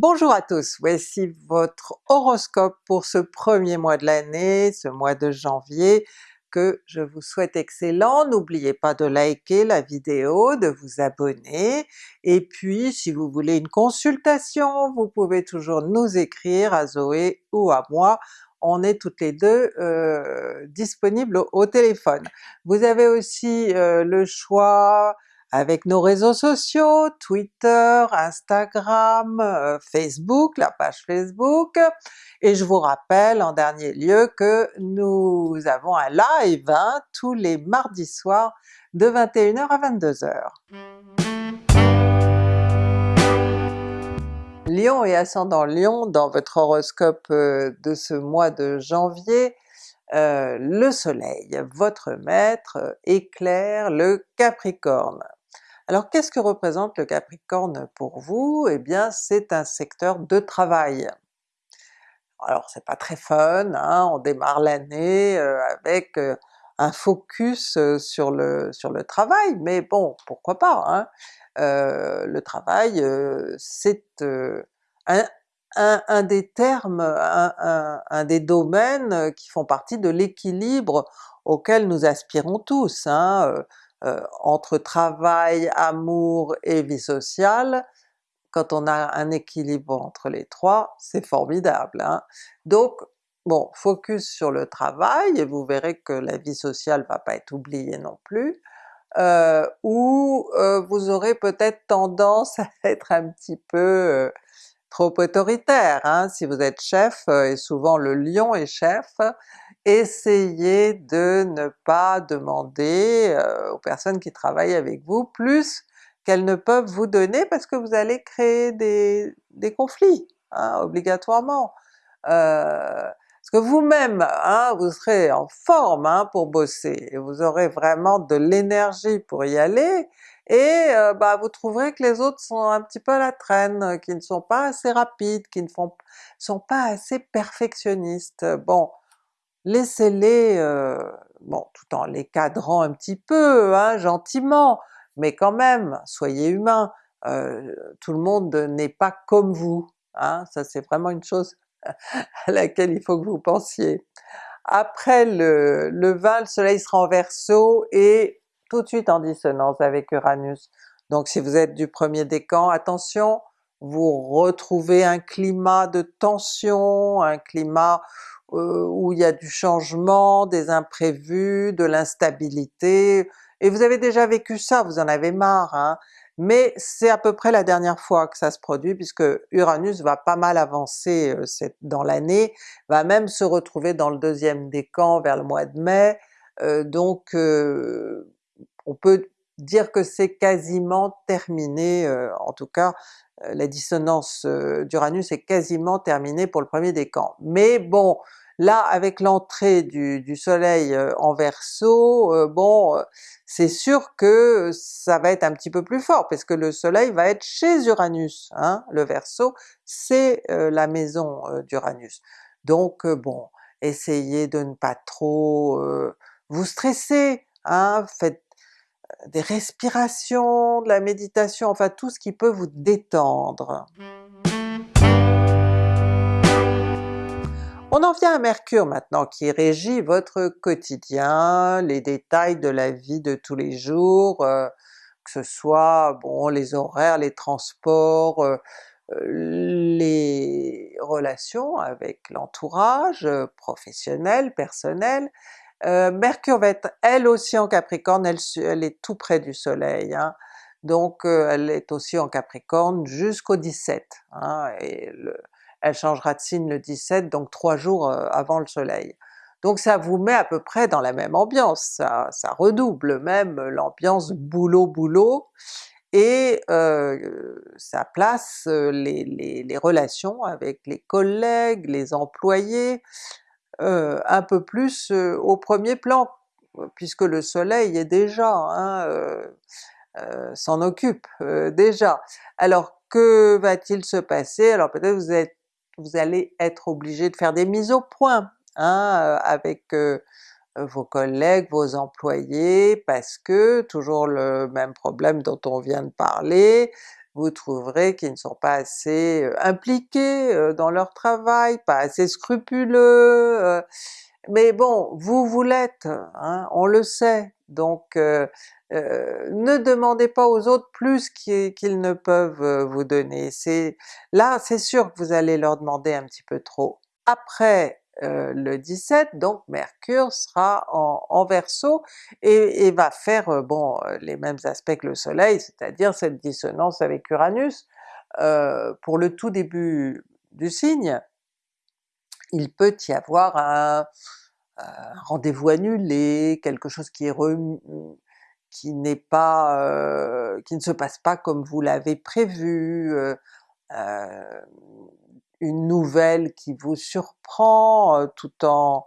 Bonjour à tous, voici votre horoscope pour ce premier mois de l'année, ce mois de janvier, que je vous souhaite excellent. N'oubliez pas de liker la vidéo, de vous abonner, et puis si vous voulez une consultation, vous pouvez toujours nous écrire à Zoé ou à moi, on est toutes les deux euh, disponibles au, téléphone. Vous avez aussi euh, le choix avec nos réseaux sociaux, Twitter, Instagram, euh, Facebook, la page Facebook, et je vous rappelle en dernier lieu que nous avons un live hein, tous les mardis soirs de 21h à 22h. Lion et ascendant Lion, dans votre horoscope euh, de ce mois de janvier, euh, le soleil, votre maître, éclaire le Capricorne. Alors qu'est-ce que représente le Capricorne pour vous? Eh bien c'est un secteur de travail. Alors c'est pas très fun, hein, on démarre l'année euh, avec euh, un focus euh, sur le, travail, mais bon pourquoi pas, hein? le travail c'est un, des termes, un, un, des domaines qui font partie de l'équilibre auquel nous aspirons tous. Hein? Euh, entre travail, amour et vie sociale, quand on a un équilibre entre les trois, c'est formidable. Hein? Donc bon, focus sur le travail, et vous verrez que la vie sociale va pas être oubliée non plus, euh, ou euh, vous aurez peut-être tendance à être un petit peu euh, trop autoritaire. Hein? Si vous êtes chef, et souvent le lion est chef, essayez de ne pas demander euh, aux personnes qui travaillent avec vous plus qu'elles ne peuvent vous donner parce que vous allez créer des, conflits, hein, obligatoirement. Euh, parce que vous-même, hein, vous serez en forme hein, pour bosser, et vous aurez vraiment de l'énergie pour y aller, et euh, bah, vous trouverez que les autres sont un petit peu à la traîne, qui ne sont pas assez rapides, qui ne sont pas assez perfectionnistes. Bon, laissez-les, euh, bon tout en les cadrant un petit peu, hein, gentiment, mais quand même, soyez humains, euh, tout le monde n'est pas comme vous, hein, ça c'est vraiment une chose à laquelle il faut que vous pensiez. Après le, le 20, le soleil sera en Verseau et tout de suite en dissonance avec Uranus. Donc si vous êtes du premier décan, attention, vous retrouvez un climat de tension, un climat où il y a du changement, des imprévus, de l'instabilité, et vous avez déjà vécu ça, vous en avez marre, hein? mais c'est à peu près la dernière fois que ça se produit puisque Uranus va pas mal avancer euh, dans l'année, va même se retrouver dans le deuxième décan vers le mois de mai, euh, donc on peut dire que c'est quasiment terminé, en tout cas la dissonance d'Uranus est quasiment terminée pour le premier décan. Mais bon, là avec l'entrée du, soleil en Verseau, bon c'est sûr que ça va être un petit peu plus fort, parce que le soleil va être chez Uranus, hein? le Verseau c'est la maison d'Uranus. Donc bon, essayez de ne pas trop vous stresser, hein? faites des respirations, de la méditation, enfin tout ce qui peut vous détendre. On en vient à Mercure maintenant qui régit votre quotidien, les détails de la vie de tous les jours, euh, que ce soit les horaires, les transports, euh, les relations avec l'entourage, euh, professionnel, personnel, euh, Mercure va être elle aussi en Capricorne, elle, est tout près du soleil, hein. donc euh, elle est aussi en Capricorne jusqu'au 17, hein, et elle changera de signe le 17, donc trois jours euh, avant le soleil. Donc ça vous met à peu près dans la même ambiance, ça, redouble même l'ambiance boulot-boulot, et ça place les, relations avec les collègues, les employés, euh, un peu plus euh, au premier plan, puisque le soleil est déjà, hein, euh, s'en occupe déjà. Alors que va-t-il se passer? Alors peut-être vous êtes vous allez être obligé de faire des mises au point hein, avec vos collègues, vos employés, parce que, toujours le même problème dont on vient de parler, vous trouverez qu'ils ne sont pas assez impliqués dans leur travail, pas assez scrupuleux, mais bon, vous, vous l'êtes, hein, on le sait, donc ne demandez pas aux autres plus qu'ils ne peuvent vous donner. Là c'est sûr que vous allez leur demander un petit peu trop. Après le 17, donc Mercure sera en, en Verseau et, va faire bon les mêmes aspects que le soleil, c'est-à-dire cette dissonance avec Uranus. pour le tout début du signe, il peut y avoir un, rendez-vous annulé, quelque chose qui est qui n'est pas, euh, qui ne se passe pas comme vous l'avez prévu, euh, euh, une nouvelle qui vous surprend tout en,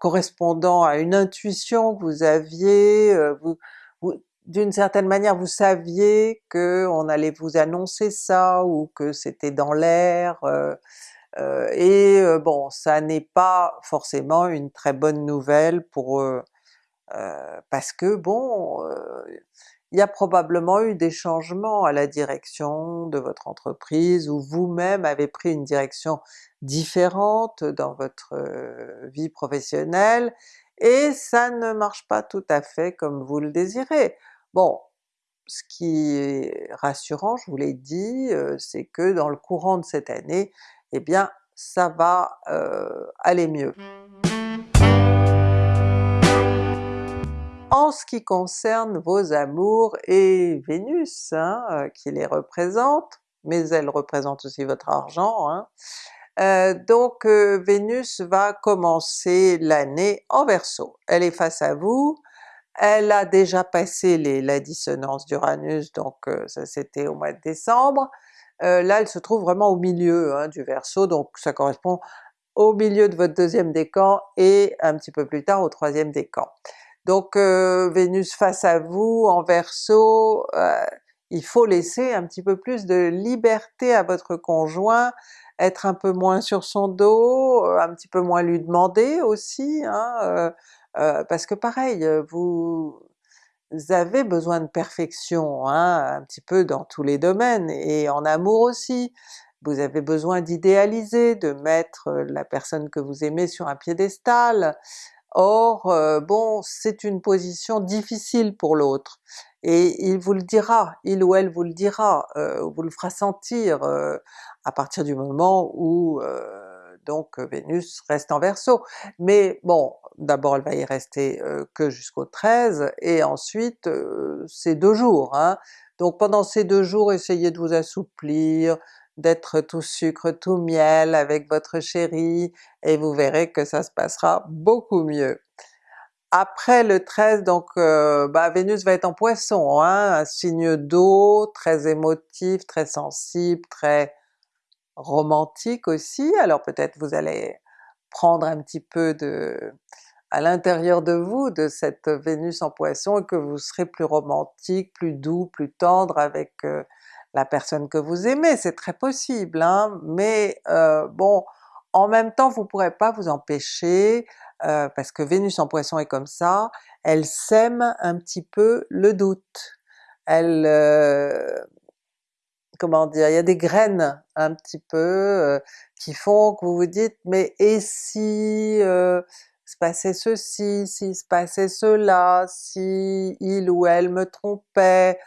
correspondant à une intuition que vous aviez, vous, d'une certaine manière vous saviez que on allait vous annoncer ça ou que c'était dans l'air, euh, et euh, bon, ça n'est pas forcément une très bonne nouvelle pour parce que bon, il y a probablement eu des changements à la direction de votre entreprise, ou vous-même avez pris une direction différente dans votre vie professionnelle, et ça ne marche pas tout à fait comme vous le désirez. Bon, ce qui est rassurant, je vous l'ai dit, c'est que dans le courant de cette année, eh bien ça va aller mieux. En ce qui concerne vos amours et Vénus hein, qui les représente, mais elle représente aussi votre argent, hein, donc Vénus va commencer l'année en Verseau. Elle est face à vous, elle a déjà passé la dissonance d'Uranus, donc ça c'était au mois de décembre, euh, là elle se trouve vraiment au milieu hein, du Verseau, donc ça correspond au milieu de votre deuxième décan et un petit peu plus tard au troisième décan. Donc euh, Vénus face à vous en Verseau, euh, il faut laisser un petit peu plus de liberté à votre conjoint, être un peu moins sur son dos, un petit peu moins lui demander aussi, hein, parce que pareil, vous vous avez besoin de perfection, hein, un petit peu dans tous les domaines, et en amour aussi. Vous avez besoin d'idéaliser, de mettre la personne que vous aimez sur un piédestal. Or, bon, c'est une position difficile pour l'autre, et il vous le dira, il ou elle vous le dira, vous le fera sentir à partir du moment où donc Vénus reste en Verseau. Mais bon, d'abord elle va y rester que jusqu'au 13, et ensuite c'est deux jours. Hein. Donc pendant ces deux jours essayez de vous assouplir, d'être tout sucre, tout miel avec votre chéri, et vous verrez que ça se passera beaucoup mieux. Après le 13, donc bah, Vénus va être en Poisson, hein, un signe d'eau, très émotif, très sensible, très romantique aussi, alors peut-être vous allez prendre un petit peu de à l'intérieur de vous de cette Vénus en Poisson et que vous serez plus romantique, plus doux, plus tendre avec euh, la personne que vous aimez, c'est très possible, hein? mais euh, bon, en même temps vous pourrez pas vous empêcher, euh, parce que Vénus en Poisson est comme ça, elle sème un petit peu le doute. Elle, comment dire, il y a des graines un petit peu euh, qui font que vous vous dites mais et si euh, se passait ceci, si se passait cela, si il ou elle me trompait,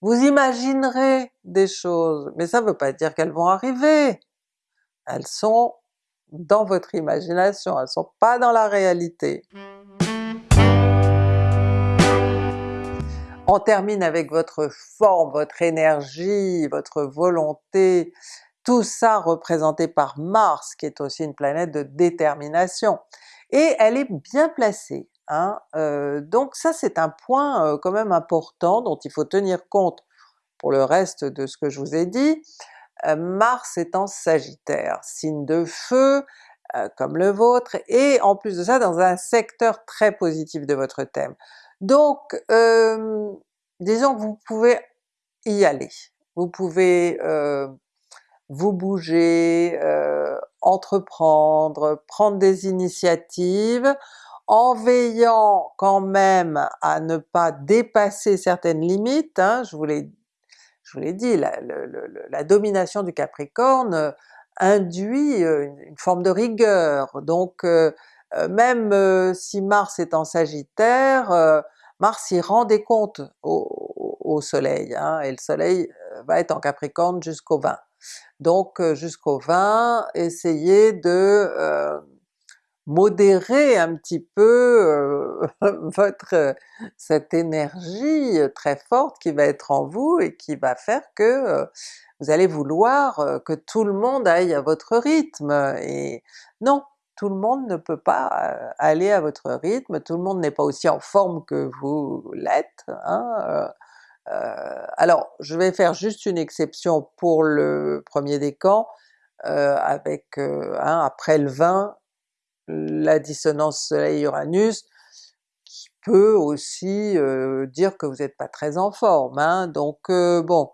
vous imaginerez des choses, mais ça ne veut pas dire qu'elles vont arriver! Elles sont dans votre imagination, elles sont pas dans la réalité. On termine avec votre forme, votre énergie, votre volonté, tout ça représenté par Mars qui est aussi une planète de détermination. Et elle est bien placée, hein? Euh, donc ça c'est un point euh, quand même important dont il faut tenir compte pour le reste de ce que je vous ai dit. Euh, Mars est en Sagittaire, signe de feu, comme le vôtre, et en plus de ça dans un secteur très positif de votre thème. Donc disons que vous pouvez y aller, vous pouvez vous bouger, entreprendre, prendre des initiatives en veillant quand même à ne pas dépasser certaines limites, hein, je vous l'ai dit, la, la, domination du Capricorne euh, induit euh, une, forme de rigueur, donc euh, même si Mars est en Sagittaire, Mars y rend des comptes au, Soleil, hein, et le Soleil va être en Capricorne jusqu'au 20. Donc jusqu'au 20, essayez de modérer un petit peu votre cette énergie très forte qui va être en vous et qui va faire que vous allez vouloir que tout le monde aille à votre rythme, et non! Tout le monde ne peut pas aller à votre rythme, tout le monde n'est pas aussi en forme que vous l'êtes, hein, alors je vais faire juste une exception pour le premier décan, avec hein, après le 20, la dissonance Soleil-Uranus, qui peut aussi euh, dire que vous n'êtes pas très en forme, hein? donc euh, bon,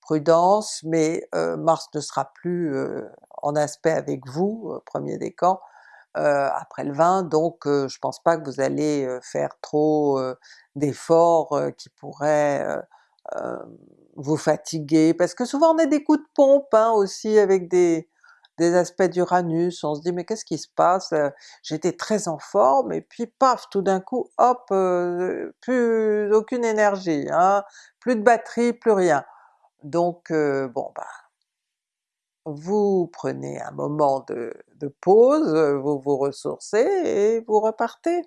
prudence, mais euh, Mars ne sera plus en aspect avec vous, premier décan, après le 20, donc je pense pas que vous allez faire trop d'efforts qui pourraient vous fatiguer, parce que souvent on a des coups de pompe hein, aussi avec des, des aspects d'Uranus, on se dit mais qu'est-ce qui se passe? Euh, j'étais très en forme et puis paf, tout d'un coup, hop, euh, plus aucune énergie, hein, plus de batterie, plus rien. Donc euh, bon bah, vous prenez un moment de, de pause, vous vous ressourcez et vous repartez.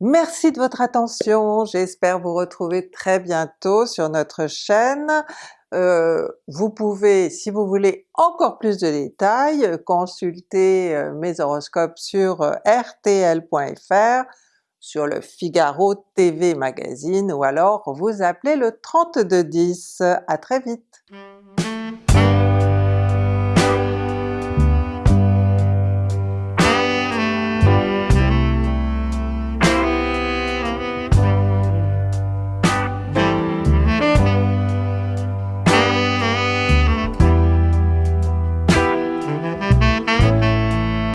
Merci de votre attention, j'espère vous retrouver très bientôt sur notre chaîne. Euh, vous pouvez, si vous voulez encore plus de détails, consulter euh, mes horoscopes sur euh, rtl.fr, sur le Figaro TV Magazine, ou alors vous appelez le 3210. À très vite!